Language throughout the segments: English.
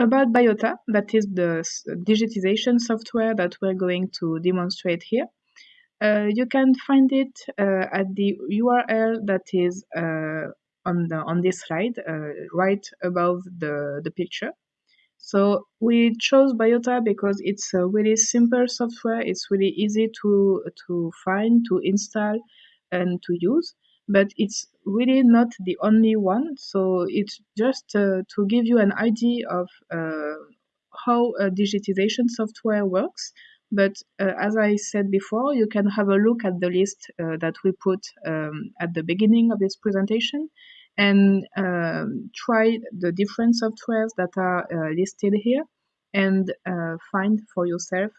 about Biota, that is the digitization software that we're going to demonstrate here. Uh, you can find it uh, at the URL that is uh, on the on this slide, uh, right above the the picture. So we chose Biota because it's a really simple software. It's really easy to to find, to install, and to use but it's really not the only one. So it's just uh, to give you an idea of uh, how a digitization software works. But uh, as I said before, you can have a look at the list uh, that we put um, at the beginning of this presentation and um, try the different softwares that are uh, listed here and uh, find for yourself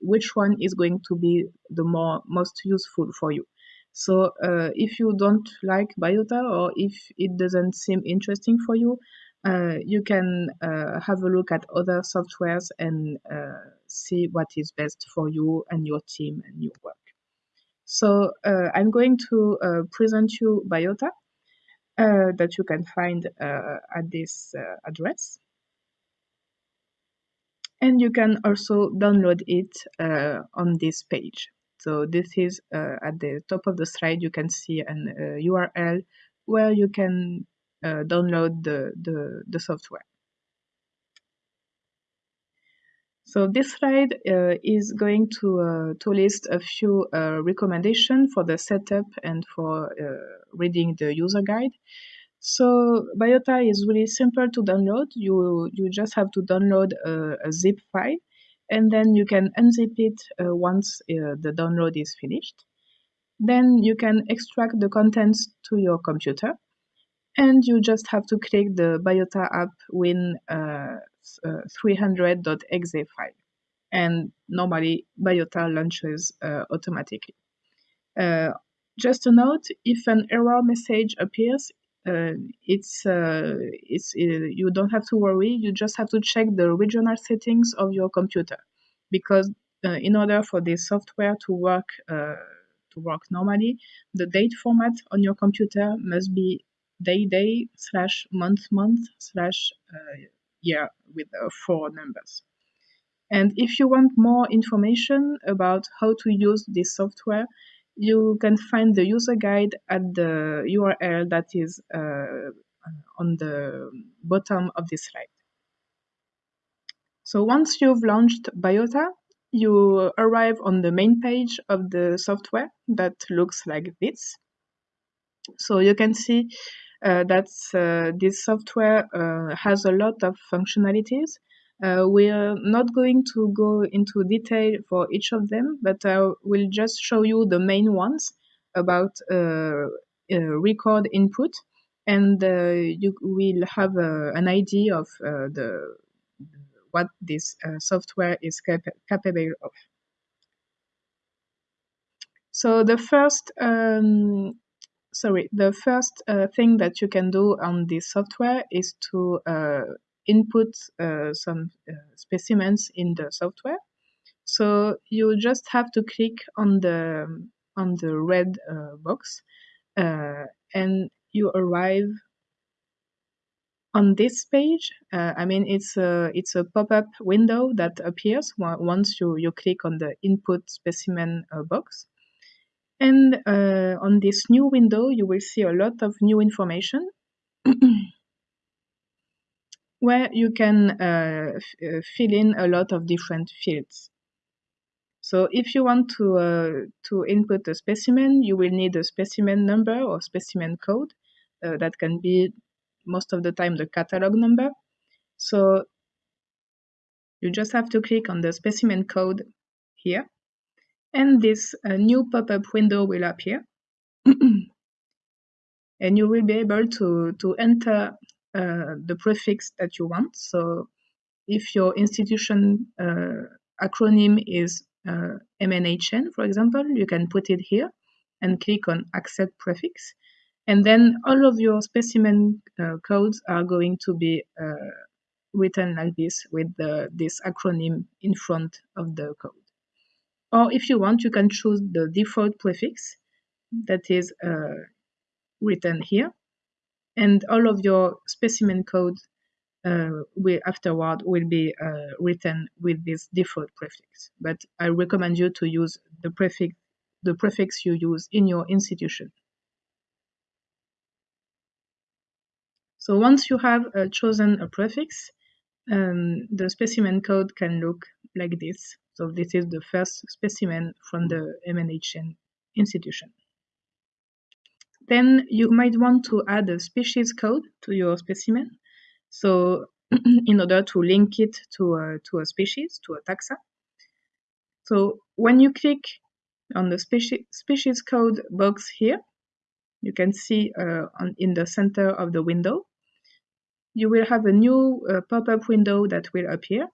which one is going to be the more most useful for you. So uh, if you don't like Biota or if it doesn't seem interesting for you, uh, you can uh, have a look at other softwares and uh, see what is best for you and your team and your work. So uh, I'm going to uh, present you Biota that you can find at this address. And you can also download it on this page. So this is uh, at the top of the slide, you can see an uh, URL where you can uh, download the, the, the, software. So this slide uh, is going to, uh, to list a few uh, recommendations for the setup and for reading the user guide. So Biota is really simple to download. You, you just have to download a, a zip file and then you can unzip it uh, once uh, the download is finished. Then you can extract the contents to your computer and you just have to click the Biota app win uh, 300.exe uh, file. And normally Biota launches uh, automatically. Uh, just a note, if an error message appears, Uh, it's uh, it's uh, you don't have to worry. You just have to check the regional settings of your computer, because uh, in order for this software to work uh, to work normally, the date format on your computer must be day day slash month month slash year with four numbers. And if you want more information about how to use this software, you can find the user guide at the URL that is uh, on the bottom of this slide. So once you've launched Biota, you arrive on the main page of the software that looks like this. So you can see uh, that uh, this software uh, has a lot of functionalities uh, we are not going to go into detail for each of them, but I will just show you the main ones about uh, uh, record input, and uh, you will have uh, an idea of uh, the what this software is cap capable of. So the first um, sorry, the first uh, thing that you can do on this software is to uh, input uh, some uh, specimens in the software. So you just have to click on the on the red uh, box and you arrive on this page, uh, I mean, it's a, it's a pop-up window that appears once you, you click on the input specimen uh, box. And uh, on this new window, you will see a lot of new information. where you can uh, uh, fill in a lot of different fields. So if you want to, uh, to input a specimen, you will need a specimen number or specimen code. Uh, that can be most of the time the catalog number. So you just have to click on the specimen code here. And this uh, new pop-up window will appear. and you will be able to, to enter uh, the prefix that you want. So if your institution uh, acronym is uh, MNHN, for example, you can put it here and click on accept prefix. And then all of your specimen uh, codes are going to be uh, written like this with the, this acronym in front of the code. Or if you want, you can choose the default prefix that is written here and all of your specimen code uh, will afterward will be uh, written with this default prefix. But I recommend you to use the prefix the prefix you use in your institution. So once you have uh, chosen a prefix, um, the specimen code can look like this. So this is the first specimen from the MNHN institution. Then you might want to add a species code to your specimen. So in order to link it to a, to a species, to a taxa. So when you click on the species, species code box here, you can see uh, on, in the center of the window, you will have a new uh, pop-up window that will appear.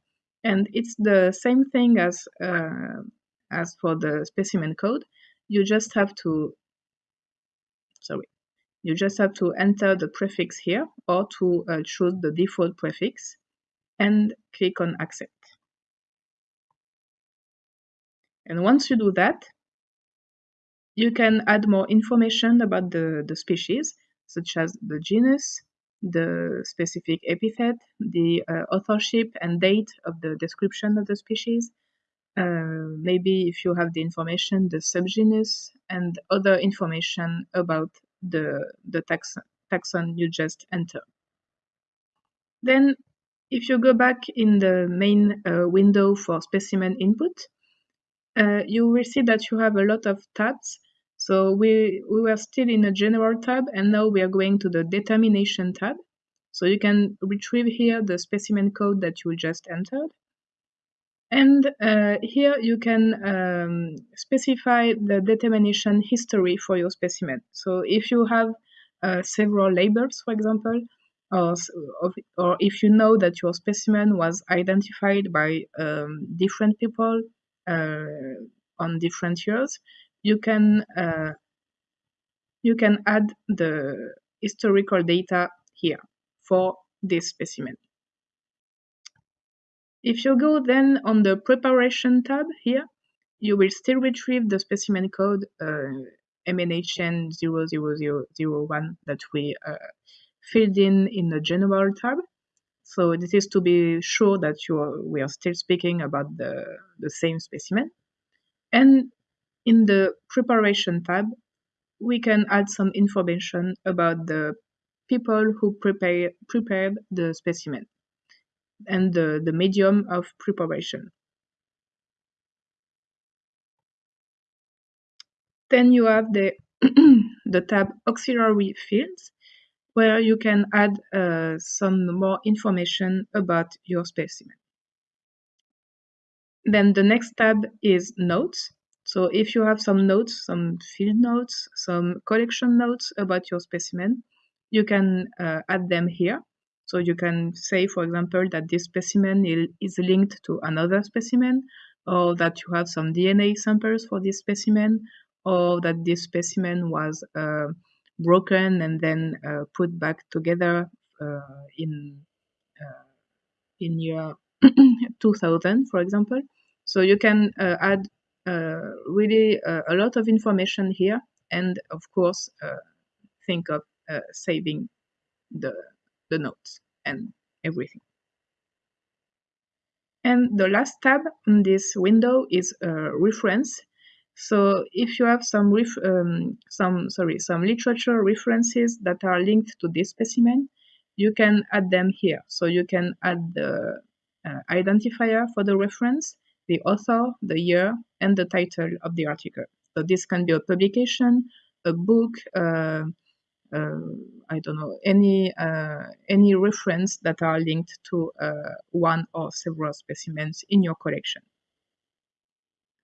And it's the same thing as, uh, as for the specimen code. You just have to, sorry, you just have to enter the prefix here or to uh, choose the default prefix and click on accept. And once you do that, you can add more information about the, the species, such as the genus, the specific epithet, the uh, authorship and date of the description of the species, uh, maybe if you have the information, the subgenus, and other information about the, the taxon, taxon you just entered. Then, if you go back in the main uh, window for specimen input, uh, you will see that you have a lot of tabs so we, we were still in a general tab and now we are going to the determination tab. So you can retrieve here the specimen code that you just entered. And uh, here you can um, specify the determination history for your specimen. So if you have uh, several labels, for example, or, or if you know that your specimen was identified by um, different people uh, on different years, you can uh, you can add the historical data here for this specimen. If you go then on the preparation tab here, you will still retrieve the specimen code uh, MNHN 00001 that we uh, filled in in the general tab. So this is to be sure that you are, we are still speaking about the, the same specimen. And in the Preparation tab, we can add some information about the people who prepare, prepared the specimen and the, the medium of preparation. Then you have the, the tab Auxiliary Fields, where you can add uh, some more information about your specimen. Then the next tab is Notes, so if you have some notes, some field notes, some collection notes about your specimen, you can uh, add them here. So you can say, for example, that this specimen is linked to another specimen, or that you have some DNA samples for this specimen, or that this specimen was uh, broken and then uh, put back together uh, in uh, in year 2000, for example. So you can uh, add uh, really a lot of information here and of course think of saving the, the notes and everything. And the last tab in this window is uh, reference. So if you have some um, some sorry some literature references that are linked to this specimen, you can add them here. So you can add the uh, identifier for the reference, the author, the year, and the title of the article. So this can be a publication, a book, uh, I don't know, any uh, any reference that are linked to uh, one or several specimens in your collection.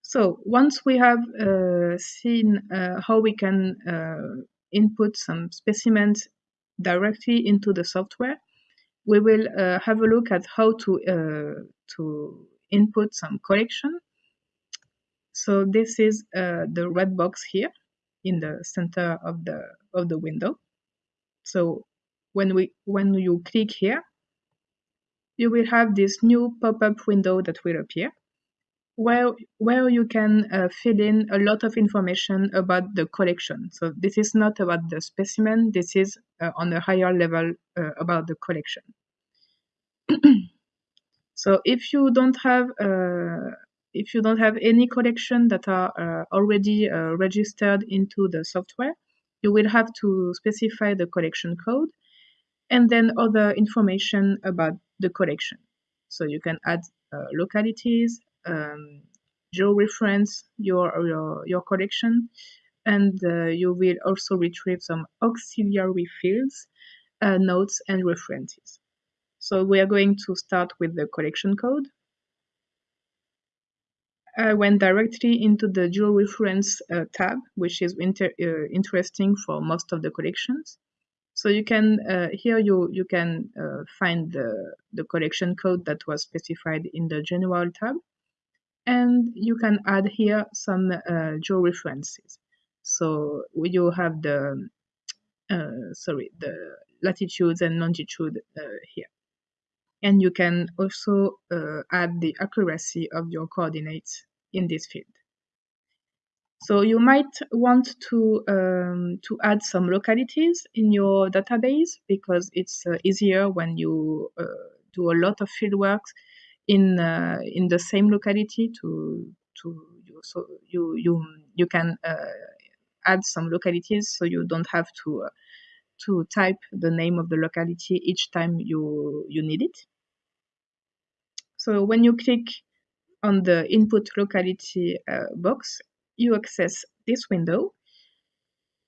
So once we have uh, seen uh, how we can input some specimens directly into the software, we will have a look at how to to input some collection so this is uh, the red box here in the center of the of the window. So when we when you click here, you will have this new pop-up window that will appear where where you can uh, fill in a lot of information about the collection. So this is not about the specimen, this is uh, on a higher level uh, about the collection. so if you don't have uh, if you don't have any collection that are uh, already uh, registered into the software, you will have to specify the collection code and then other information about the collection. So you can add uh, localities, um, georeference your, your, your collection, and uh, you will also retrieve some auxiliary fields, uh, notes, and references. So we are going to start with the collection code. I went directly into the georeference uh, tab, which is inter uh, interesting for most of the collections. So you can uh, here you you can uh, find the the collection code that was specified in the general tab, and you can add here some uh, georeferences. So you have the uh, sorry the latitudes and longitude uh, here, and you can also uh, add the accuracy of your coordinates in this field. So you might want to um, to add some localities in your database because it's uh, easier when you uh, do a lot of fieldwork in uh, in the same locality to to so you you you can uh, add some localities so you don't have to uh, to type the name of the locality each time you you need it. So when you click on the input locality uh, box, you access this window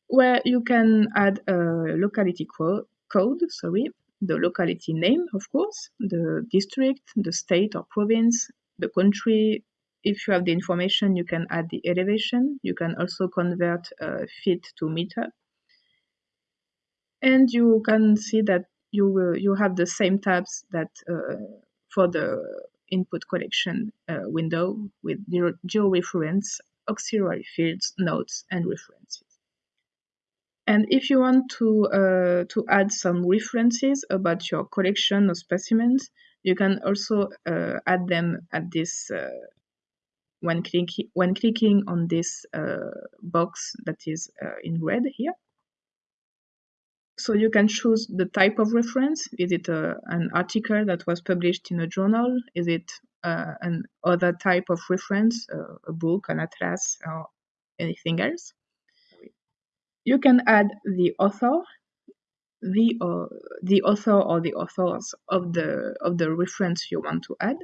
where you can add a locality code, sorry, the locality name, of course, the district, the state or province, the country. If you have the information, you can add the elevation. You can also convert uh, feet to meter. And you can see that you you have the same tabs that uh, for the input collection uh, window with georeference auxiliary fields, notes, and references. And if you want to, uh, to add some references about your collection of specimens, you can also uh, add them at this uh, when, click, when clicking on this uh, box that is uh, in red here. So you can choose the type of reference. Is it a, an article that was published in a journal? Is it uh, an other type of reference, uh, a book, an atlas, or anything else. You can add the author, the uh, the author or the authors of the of the reference you want to add.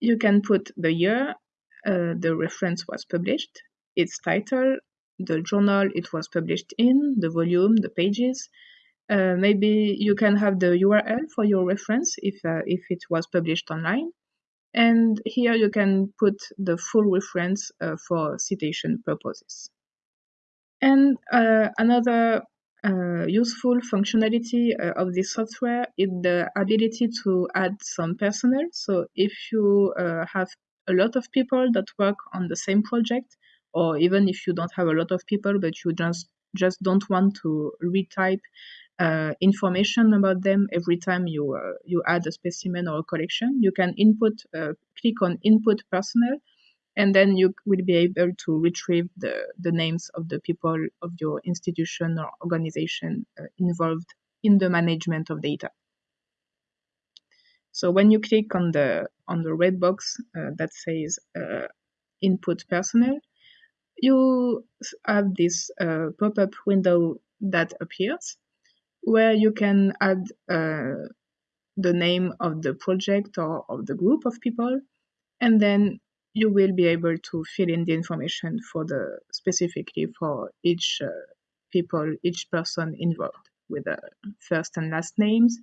You can put the year uh, the reference was published, its title, the journal it was published in, the volume, the pages, uh, maybe you can have the URL for your reference if, uh, if it was published online. And here you can put the full reference uh, for citation purposes. And uh, another uh, useful functionality of this software is the ability to add some personnel. So if you have a lot of people that work on the same project, or even if you don't have a lot of people, but you just just don't want to retype uh, information about them every time you uh, you add a specimen or a collection. You can input uh, click on input personnel, and then you will be able to retrieve the the names of the people of your institution or organization uh, involved in the management of data. So when you click on the on the red box uh, that says uh, input personnel, you have this pop-up window that appears where you can add uh, the name of the project or of the group of people, and then you will be able to fill in the information for the specifically for each uh, people, each person involved with the first and last names,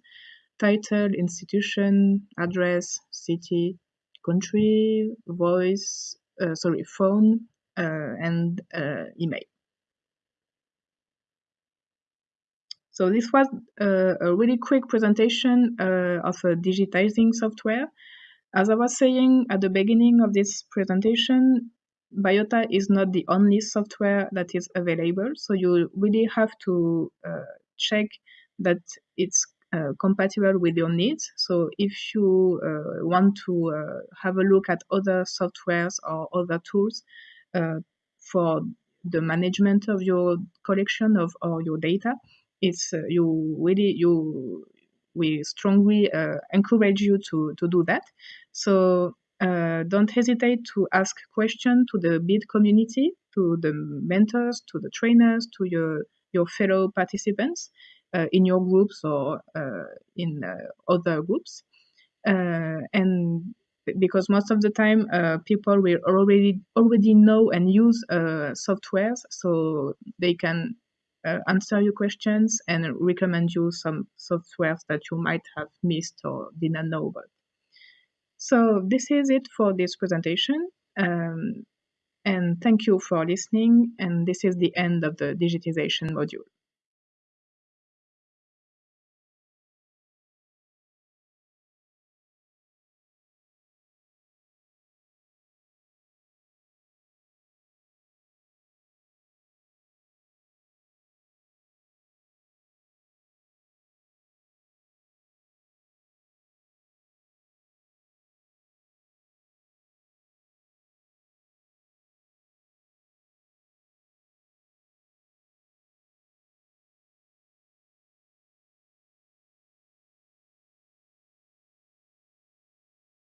title, institution, address, city, country, voice, uh, sorry, phone, uh, and uh, email. So this was a, a really quick presentation uh, of a digitizing software. As I was saying at the beginning of this presentation, Biota is not the only software that is available. So you really have to uh, check that it's uh, compatible with your needs. So if you uh, want to uh, have a look at other softwares or other tools uh, for the management of your collection of or your data, it's uh, you really you we strongly uh, encourage you to, to do that. So uh, don't hesitate to ask questions to the BID community, to the mentors, to the trainers, to your, your fellow participants uh, in your groups or uh, in uh, other groups. Uh, and because most of the time people will already already know and use softwares, so they can uh, answer your questions and recommend you some softwares that you might have missed or didn't know about. So this is it for this presentation. Um, and thank you for listening. And this is the end of the digitization module.